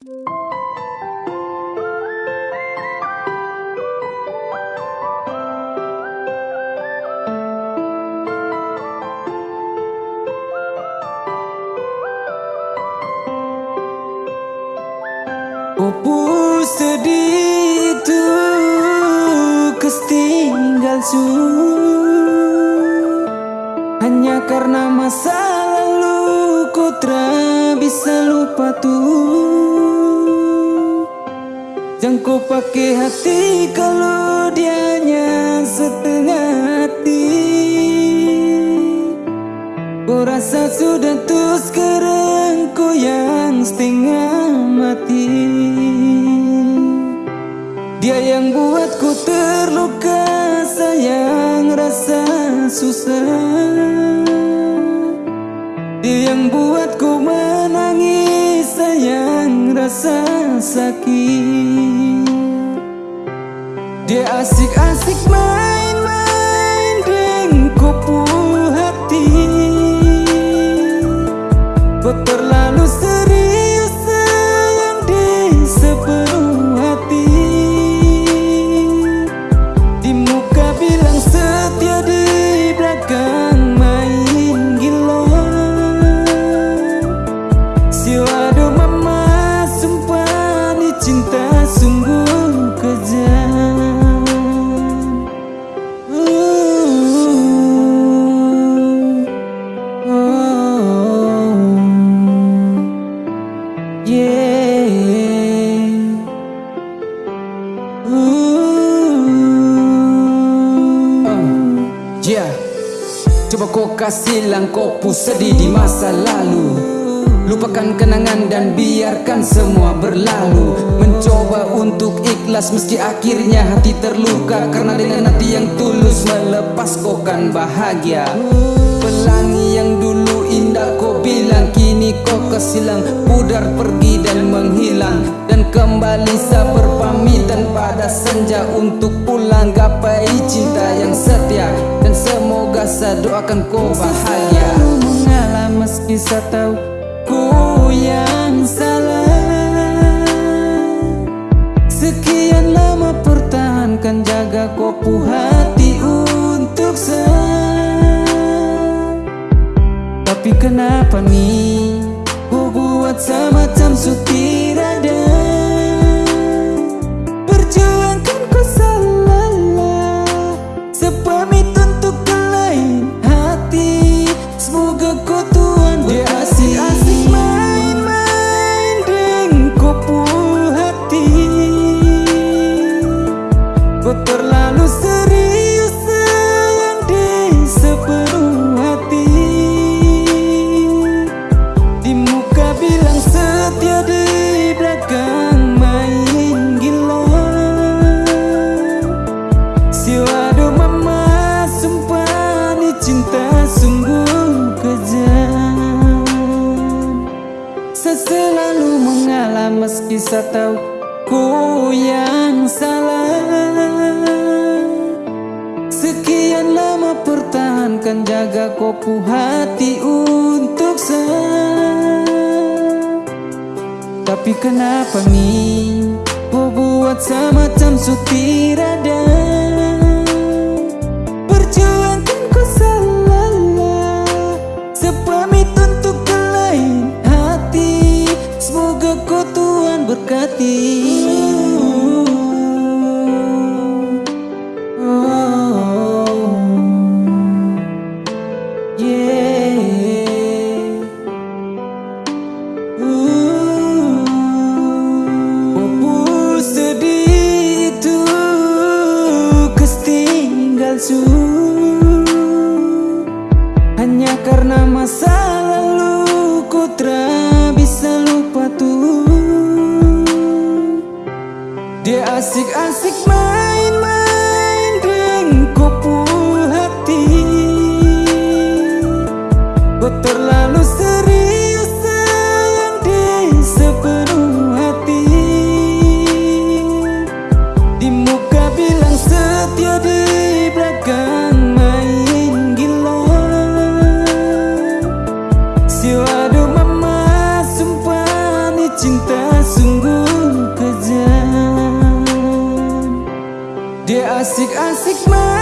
Opo sedih itu ketinggal su. Hanya karena masa lalu ku tak bisa lupa tuh Jangan kau pakai hati kalau dianya setengah hati. Kau rasa sudah tuh sekarang kau yang setengah mati. Dia yang buatku terluka Sayang rasa susah. Dia yang buatku menangis Sayang rasa sakit. Dia asik-asik main-main Coba kau kasih langkau sedih di masa lalu. Lupakan kenangan dan biarkan semua berlalu. Mencoba untuk ikhlas meski akhirnya hati terluka. Karena dengan hati yang tulus melepas kau kan bahagia Pelangi yang dulu indah kau bilang. Kini kau kesilang. Pudar pergi dan menghilang. Dan kembali saya berpamitan pada senja Untuk pulang. Gapai cinta yang setia. Dan semoga saya doakan kau bahagia. Mengalah meski saya tahu Tapi kenapa nih ku buat semacam sutir saya tahu ku yang salah. Sekian lama pertahankan jaga kopu hati untuk saya Tapi kenapa nih Kau buat semacam sutir ada? Perjuangkan ku salah Sepamit Tuhan berkati Oh, yeah. Opo sedih itu ketinggal su asik-asik Asik-asik main.